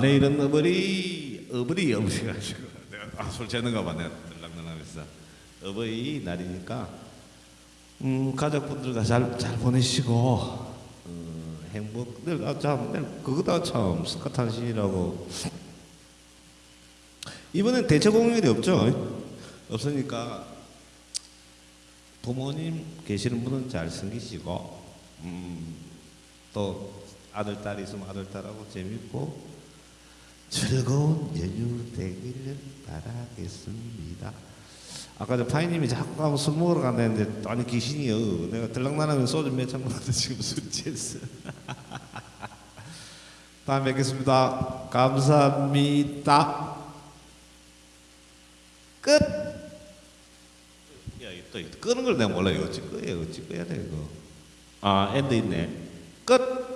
내일은 어버이, 어버이 어버이가 아니고 내가 아, 술 재는가 봐. 내가 들락날락했어. 어버이 날이니까 음, 가족분들과 잘, 잘 보내시고 어, 행복 늘 아, 참 늘 그거다 참 스카탄신이라고 이번엔 대체 공휴일이 없죠 없으니까 부모님 계시는 분은 잘 섬기시고 음, 또 아들 딸 있으면 아들 딸하고 재밌고 즐거운 연휴 되기를 바라겠습니다. 아까 저 파이님이 자꾸 가면 술 먹으러 간다 했는데 아니 귀신이요. 내가 들락날하면 소주 몇잔 먹어도 지금 술 취했어. 다음에 뵙겠습니다. 감사합니다. 끝. 야, 또 끄는 걸 내가 몰라요. 어찌 꺼야 어찌 꺼야 돼 이거. 아, 엔드 있네. 끝.